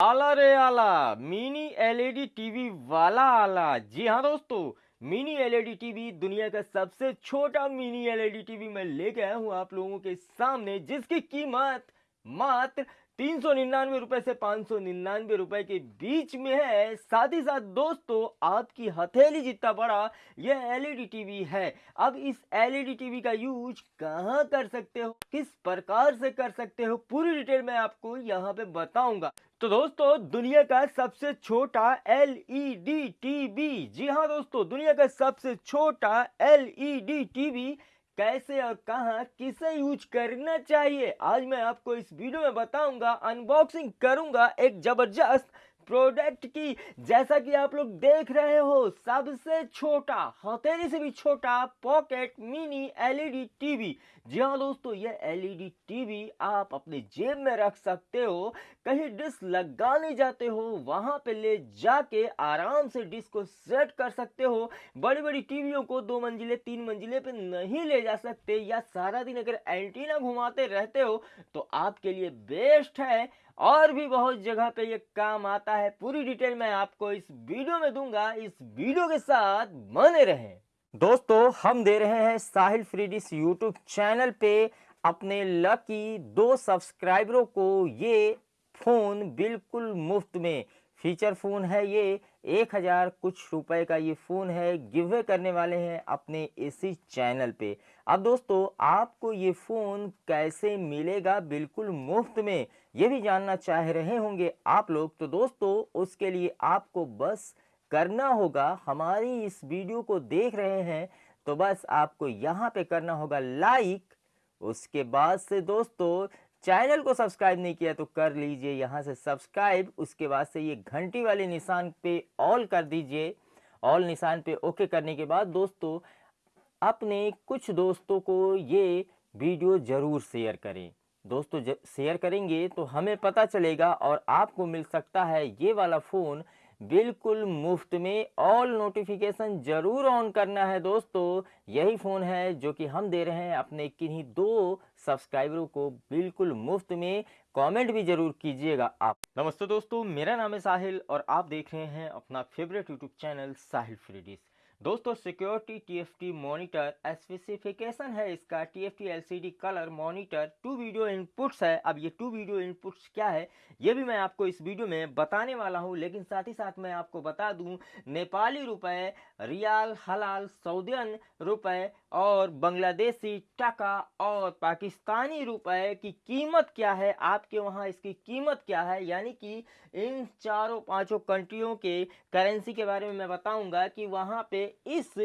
آلہ رے اعلیٰ mini L E D T V والا آلہ جی ہاں دوستو mini L E D T V دنیا کا سب سے چھوٹا mini L E D T V میں لے گیا ہوں آپ لوگوں کے سامنے جس کی قیمت ماتر تین سو ننانوے روپے سے پانچ سو ننانوے روپے کے بیچ میں ہے ساتھ ہی ساتھ دوستو آپ کی ہتھیلی جتنا بڑا یہ L E D T V ہے اب اس L E D T V کا یوز کہاں کر سکتے ہو کس پرکار سے کر سکتے ہو پوری ڈیٹیل میں آپ کو یہاں پہ بتاؤں گا تو دوستو، دنیا کا سب سے چھوٹا L E D T V جی ہاں دوستو، دنیا کا سب سے چھوٹا L E D T V کیسے اور کہاں کسے یوز کرنا چاہیے؟ آج میں آپ کو اس ویڈیو میں بتاؤں گا انباکسنگ کروں گا، ایک زبردست پروڈکٹ کی، جیسا کہ آپ لوگ دیکھ رہے ہو، سب سے چھوٹا، ہتھیلی سے بھی چھوٹا pocket mini L E D T V جی ہاں دوستو، یہ L E D T V آپ اپنے جیب میں رکھ سکتے ہو، کہیں ڈس لگانے جاتے ہو، وہاں پہ لے جا کے آرام سے ڈس کو سیٹ کر سکتے ہو۔ بڑی بڑی ٹی ویوں کو دو منزلے، تین منزلے پہ نہیں لے جا سکتے، یا سارا دن اگر اینٹینا گھماتے رہتے ہو، تو آپ کے لیے بیسٹ ہے۔ اور بھی بہت جگہ پہ یہ کام آتا ہے۔ پوری ڈیٹیل میں آپ کو اس ویڈیو میں دوں گا۔ اس ویڈیو کے ساتھ بنے رہیں۔ دوستو، ہم دے رہے ہیں ساحل فریڈیس یوٹیوب چینل پہ اپنے لکی دو سبسکرائبروں کو یہ فون بالکل مفت میں۔ فیچر فون ہے یہ۔ ایک ہزار کچھ روپے کا یہ فون ہے۔ گیوے کرنے والے ہیں اپنے اسی چینل پہ۔ اب دوستو، آپ کو یہ فون کیسے ملے گا بالکل مفت میں؟ یہ بھی جاننا چاہ رہے ہوں گے آپ لوگ۔ تو دوستو، اس کے لیے آپ کو بس کرنا ہوگا۔ ہماری اس ویڈیو کو دیکھ رہے ہیں تو بس آپ کو یہاں پہ کرنا ہوگا لائک۔ اس کے بعد سے دوستو، چینل کو سبسکرائب نہیں کیا تو کر لیجیے۔ یہاں سے سبسکرائب، اس کے بعد سے یہ گھنٹی والے نشان پہ آل کر دیجیے۔ آل نشان پہ اوکے کرنے کے بعد دوستو، اپنے کچھ دوستوں کو یہ ویڈیو ضرور شیئر کریں۔ دوستو، جب سیئر کریں گے تو ہمیں پتا چلے گا اور آپ کو مل سکتا ہے یہ والا فون۔ بالکل مفت میں آل نوٹیفیکیشن جرور آن کرنا ہے دوستو۔ یہی فون ہے جو کہ ہم دے رہے ہیں اپنے کنی دو سبسکرائبروں کو۔ بالکل مفت میں۔ کامنٹ بھی ضرور کیجیے گا آپ۔ نمستے دوستو، میرا نام ہے ساحل اور آپ دیکھ رہے ہیں اپنا فیوریٹ یوٹیوب چینل ساحل فریڈیز۔ دوستو security T F T monitor specification ہے۔ اس کا T F T L C D colour monitor two video inputs ہے۔ اب یہ ٹو ویڈیو انپٹس کیا ہے؟ یہ بھی میں آپ کو اس ویڈیو میں بتانے والا ہوں، لیکن ساتھ ہی ساتھ میں آپ کو بتا دوں، نیپالی روپے، ریال حلال، سعودین روپے اور بنگلہ دیسی ٹکا اور پاکستانی روپے کی قیمت کیا ہے؟ آپ کے وہاں اس کی قیمت کیا ہے؟ یعنی کہ ان چاروں پانچوں کنٹریوں کے کرنسی کے بارے میں میں بتاؤں گا کہ وہاں پہ اس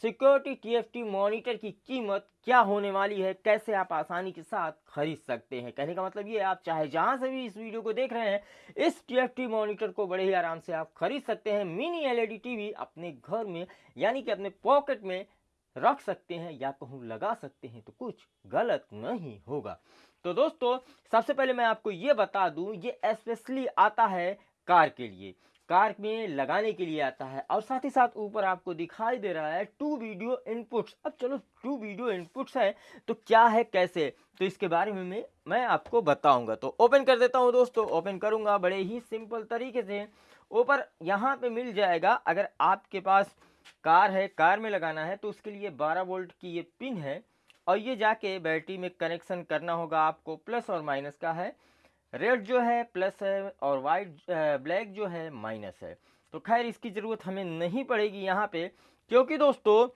security T F T monitor کی قیمت کیا ہونے والی ہے؟ کیسے آپ آسانی کے ساتھ خرید سکتے ہیں؟ کہنے کا مطلب یہ ہے، آپ چاہے جہاں سے بھی اس ویڈیو کو دیکھ رہے ہیں، اس ٹی ایف ٹی مانیٹر کو بڑے ہی آرام سے آپ خرید سکتے ہیں۔ Mini L E D T V اپنے گھر میں یعنی کہ اپنے پاکٹ میں رکھ سکتے ہیں یا کہوں لگا سکتے ہیں تو کچھ غلط نہیں ہوگا۔ تو دوستو، سب سے پہلے میں آپ کو یہ بتا دوں، یہ اسپیشلی آتا ہے کار کے لیے۔ کار میں لگانے کے لیے آتا ہے۔ اور ساتھ ہی ساتھ اوپر آپ کو دکھائی دے رہا ہے ٹو ویڈیو ان پٹس اب چلو ٹو ویڈیو ان پٹس ہے تو کیا ہے، کیسے؟ تو اس کے بارے میں میں آپ کو بتاؤں گا۔ تو اوپن کر دیتا ہوں دوستو اوپن کروں گا بڑے ہی سمپل طریقے سے۔ اوپر یہاں پہ مل جائے گا، اگر آپ کے پاس کار ہے، کار میں لگانا ہے، تو اس کے لیے بارہ وولٹ کی یہ پن ہے۔ اور یہ جا کے بیٹری میں کنیکشن کرنا ہوگا آپ کو پلس اور مائنس کا ہے۔ ریڈ جو ہے پلس ہے اور وائٹ بلیک جو ہے مائنس ہے۔ تو خیر، اس کی ضرورت ہمیں نہیں پڑے گی یہاں پہ، کیونکہ دوستو،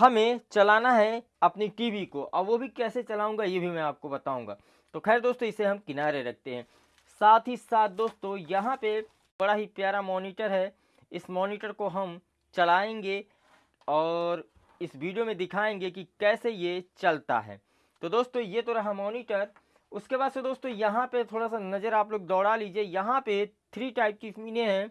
ہمیں چلانا ہے اپنی ٹی وی کو۔ اور وہ بھی کیسے چلاؤں گا، یہ بھی میں آپ کو بتاؤں گا۔ تو خیر دوستو، اسے ہم کنارے رکھتے ہیں۔ ساتھ ہی ساتھ دوستو، یہاں پہ بڑا ہی پیارا مانیٹر ہے۔ اس مانیٹر کو ہم چلائیں گے اور اس ویڈیو میں دکھائیں گے کہ کیسے یہ چلتا ہے۔ تو دوستو، یہ تو رہا مانیٹر۔ اس کے بعد سے دوستوں یہاں پہ تھوڑا سا نظر آپ لوگ دوڑا لیجیے۔ یہاں پہ تھری ٹائپ کی پینیں ہیں،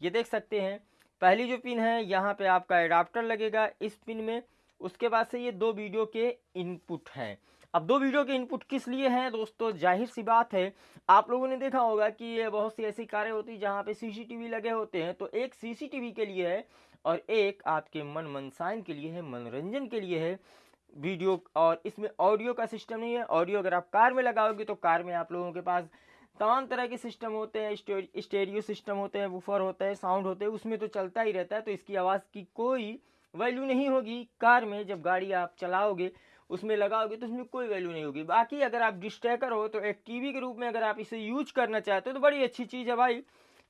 یہ دیکھ سکتے ہیں۔ پہلی جو پن ہے، یہاں پہ آپ کا اڈاپٹر لگے گا اس پن میں۔ اس کے بعد سے یہ دو ویڈیو کے ان پٹ ہیں۔ اب دو ویڈیو کے ان پٹ کس لیے ہیں؟ دوستو، ظاہر سی بات ہے، آپ لوگوں نے دیکھا ہوگا کہ یہ بہت سی ایسی کاریں ہوتی ہیں جہاں پہ سی سی ٹی وی لگے ہوتے ہیں۔ تو ایک سی سی ٹی وی کے لیے ہے اور ایک آپ کے من منسائن کے لیے ہے، منورنجن کے لیے ہے۔ ویڈیو اور اس میں آڈیو کا سسٹم نہیں ہے۔ آڈیو اگر آپ کار میں لگاؤ گے تو کار میں آپ لوگوں کے پاس تمام طرح کے سسٹم ہوتے ہیں اسٹیریو سسٹم ہوتے ہیں، ووفر ہوتے ہیں ساؤنڈ ہوتے ہیں، اس میں تو چلتا ہی رہتا ہے۔ تو اس کی آواز کی کوئی ویلیو نہیں ہوگی کار میں۔ جب گاڑی آپ چلاؤ گے، اس میں لگاؤ گے تو اس میں کوئی ویلیو نہیں ہوگی۔ باقی اگر آپ ڈسٹیکر ہو تو ایک ٹی وی کے روپ میں اگر آپ اسے یوز کرنا چاہتے ہو تو بڑی اچھی چیز ہے بھائی۔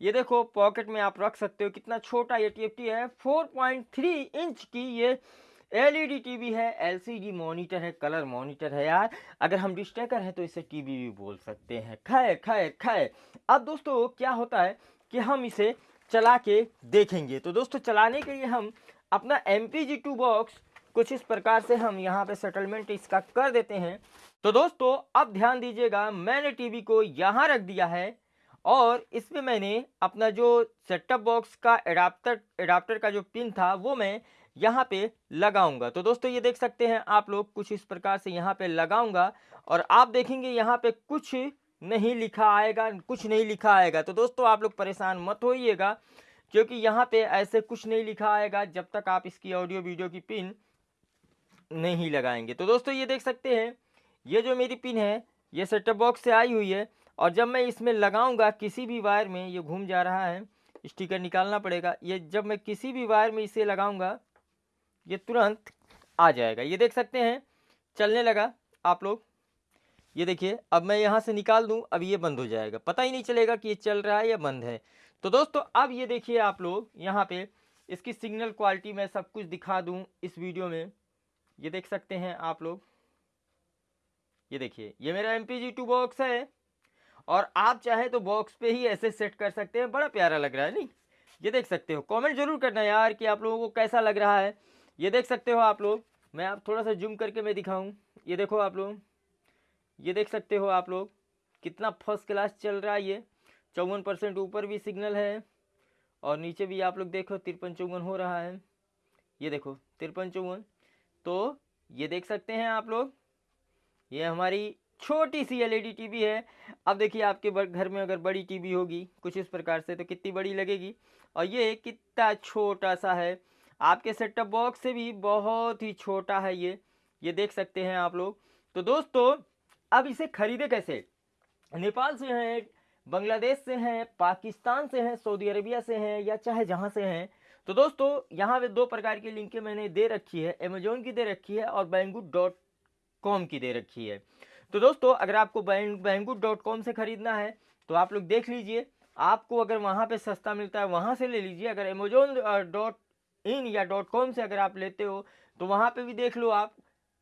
یہ دیکھو پاکٹ میں آپ رکھ سکتے ہو۔ کتنا چھوٹا یہ ٹی ایف ٹی ہے فور پوائنٹ تھری انچ کی یہ L E D T V ہے ایل سی ڈی مانیٹر ہے کلر مانیٹر ہے یار۔ اگر ہم ڈش ٹیکر ہیں تو اسے ٹی وی بھی بول سکتے ہیں۔ کھائے کھائے کھائے۔ اب دوستو، کیا ہوتا ہے کہ ہم اسے چلا کے دیکھیں گے۔ تو دوستو، چلانے کے لیے ہم اپنا M P G two box کچھ اس پرکار سے ہم یہاں پہ سیٹلمنٹ اس کا کر دیتے ہیں۔ تو دوستو، اب دھیان دیجیے گا، میں نے ٹی وی کو یہاں رکھ دیا ہے اور اس میں میں نے اپنا جو سیٹ اپ باکس کا اڈاپٹر ایڈاپٹر کا جو پن تھا، وہ میں یہاں پہ لگاؤں گا۔ تو دوستو، یہ دیکھ سکتے ہیں آپ لوگ کچھ اس پرکار سے یہاں پہ لگاؤں گا اور آپ دیکھیں گے یہاں پہ کچھ نہیں لکھا آئے گا، کچھ نہیں لکھا آئے گا۔ تو دوستو، آپ لوگ پریشان مت ہوئیے گا، کیونکہ یہاں پہ ایسے کچھ نہیں لکھا آئے گا جب تک آپ اس کی آڈیو ویڈیو کی پن نہیں لگائیں گے۔ تو دوستو، یہ دیکھ سکتے ہیں، یہ جو میری پن ہے، یہ سیٹ ٹاپ باکس سے آئی ہوئی ہے اور جب میں اس میں لگاؤں گا کسی بھی وائر میں، یہ گھوم جا رہا ہے، اسٹیکر نکالنا پڑے گا۔ یہ جب میں کسی بھی وائر میں اسے لگاؤں گا یہ ترنت آ جائے گا۔ یہ دیکھ سکتے ہیں، چلنے لگا آپ لوگ۔ یہ دیکھیے، اب میں یہاں سے نکال دوں، اب یہ بند ہو جائے گا۔ پتہ ہی نہیں چلے گا کہ یہ چل رہا ہے یا بند ہے۔ تو دوستو، اب یہ دیکھیے آپ لوگ، یہاں پہ اس کی سگنل کوالٹی میں سب کچھ دکھا دوں اس ویڈیو میں۔ یہ دیکھ سکتے ہیں آپ لوگ۔ یہ دیکھیے، یہ میرا M P G two box ہے۔ اور آپ چاہیں تو باکس پہ ہی ایسے سیٹ کر سکتے ہیں۔ بڑا پیارا لگ رہا ہے، نہیں؟ یہ دیکھ سکتے ہو۔ کامنٹ ضرور کرنا یار کہ آپ لوگوں کو کیسا لگ رہا ہے۔ یہ دیکھ سکتے ہو آپ لوگ، میں آپ تھوڑا سا جم کر کے میں دکھاؤں۔ یہ دیکھو آپ لوگ، یہ دیکھ سکتے ہو آپ لوگ کتنا فرسٹ کلاس چل رہا ہے یہ۔ چون پرسینٹ اوپر بھی سگنل ہے اور نیچے بھی آپ لوگ دیکھو ترپن چون ہو رہا ہے۔ یہ دیکھو، ترپن چون۔ تو یہ دیکھ سکتے ہیں آپ لوگ، یہ ہماری چھوٹی سی L E D T V ہے۔ اب دیکھیے آپ کے گھر میں اگر بڑی ٹی وی ہوگی کچھ اس پرکار سے تو کتنی بڑی لگے گی۔ اور یہ کتنا چھوٹا سا ہے۔ آپ کے سیٹ ٹاپ باکس سے بھی بہت ہی چھوٹا ہے یہ یہ دیکھ سکتے ہیں آپ لوگ۔ تو دوستو، اب اسے خریدے کیسے؟ نیپال سے ہیں، بنگلہ دیش سے ہیں، پاکستان سے ہیں، سعودی عربیہ سے ہیں یا چاہے جہاں سے ہیں۔ تو دوستو، یہاں پہ دو پرکار کی لنکیں میں نے دے رکھی ہے۔ امیزون کی دے رکھی ہے اور بینگو ڈاٹ کام کی دے رکھی ہے۔ تو دوستو، اگر آپ کو بینگو ڈاٹ کام سے خریدنا ہے، تو آپ لوگ دیکھ لیجیے۔ آپ کو اگر وہاں پہ سستا ملتا ہے، وہاں سے لے لیجیے۔ اگر امیزون ڈاٹ uh, ان یا ڈاٹ کام سے اگر آپ لیتے ہو، تو وہاں پہ بھی دیکھ لو آپ۔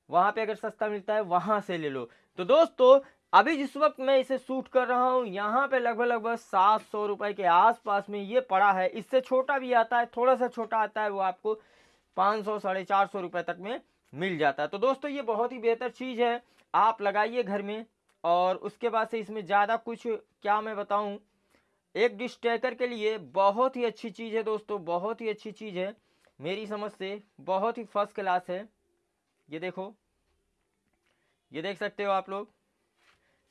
وہاں پہ اگر سستا ملتا ہے، وہاں سے لے لو۔ تو دوستو، ابھی جس وقت میں اسے سوٹ کر رہا ہوں، یہاں پہ لگ بھگ لگ بھگ سات سو روپئے کے آس پاس میں یہ پڑا ہے۔ اس سے چھوٹا بھی آتا ہے، تھوڑا سا چھوٹا آتا ہے، وہ آپ کو پانچ سو، ساڑھے چار سو روپئے تک میں مل جاتا ہے۔ تو دوستو، یہ بہت ہی بہتر چیز ہے۔ آپ لگائیے گھر میں اور اس کے بعد سے اس میں زیادہ کچھ کیا میں بتاؤں۔ ایک ڈش ٹیکر کے لیے بہت ہی اچھی چیز ہے دوستو، بہت ہی اچھی چیز ہے۔ میری سمجھ سے بہت ہی فرسٹ کلاس ہے۔ یہ دیکھو۔ یہ دیکھ سکتے ہو آپ لوگ۔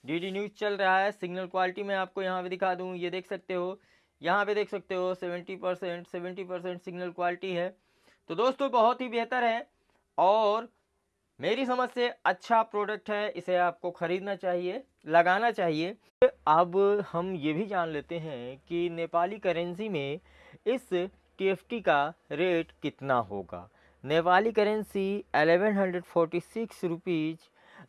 ڈی ڈی نیوز چل رہا ہے۔ سگنل کوالٹی میں آپ کو یہاں پہ دکھا دوں۔ یہ دیکھ سکتے ہو۔ یہاں پہ دیکھ سکتے ہو۔ Seventy percent seventy percent signal quality ہے۔ تو دوستو، بہت ہی بہتر ہے۔ اور میری سمجھ سے اچھا پروڈکٹ ہے۔ اسے آپ کو خریدنا چاہیے، لگانا چاہیے۔ اب ہم یہ بھی جان لیتے ہیں کہ نیپالی کرنسی میں اس ٹی ایف ٹی کا ریٹ کتنا ہوگا؟ Nepali currency eleven hundred forty six rupees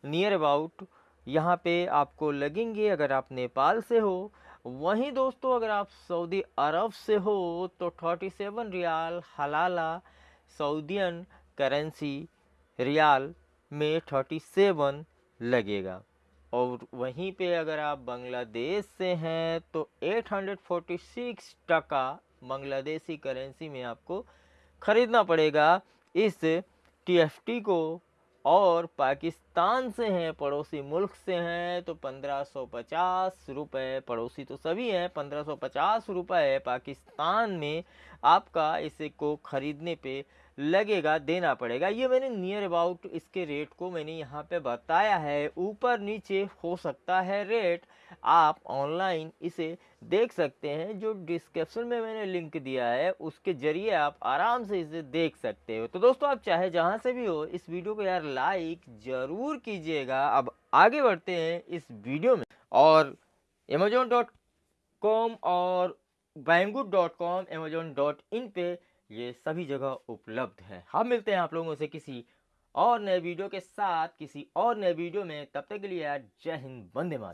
near about یہاں پہ آپ کو لگیں گے اگر آپ نیپال سے ہو۔ وہیں دوستو اگر آپ سعودی عرب سے ہو تو تھرٹی سیون ریال حلالہ سعودین کرنسی ریال میں تھرٹی سیون لگے گا۔ اور وہیں پہ اگر آپ بنگلہ دیش سے ہیں تو eight hundred forty six taka Bangladeshi currency میں آپ کو خریدنا پڑے گا۔ اس ٹی ایف ٹی کو اور پاکستان سے ہیں، پڑوسی ملک سے ہیں تو پندرہ سو پچاس روپے، پڑوسی تو سبھی ہیں، پندرہ سو پچاس روپے پاکستان میں آپ کا اسے کو خریدنے پہ لگے گا، دینا پڑے گا۔ یہ میں نے نیئر اباؤٹ اس کے ریٹ کو میں نے یہاں پہ بتایا ہے۔ اوپر نیچے ہو سکتا ہے ریٹ آپ آن لائن اسے دیکھ سکتے ہیں۔ جو ڈسکرپشن میں میں نے لنک دیا ہے، اس کے ذریعے آپ آرام سے اسے دیکھ سکتے ہو۔ تو دوستو، آپ چاہے جہاں سے بھی ہو، اس ویڈیو کو یار لائک ضرور کیجیے گا۔ اب آگے بڑھتے ہیں اس ویڈیو میں۔ اور امیجون ڈاٹ کام اور Banggood dot com Amazon dot in پہ یہ سبھی جگہ اپلبدھ ہے ہم ملتے ہیں آپ لوگوں سے کسی اور نئے ویڈیو کے ساتھ کسی اور نئے ویڈیو میں تب تک کے لیے جے ہند بندے مات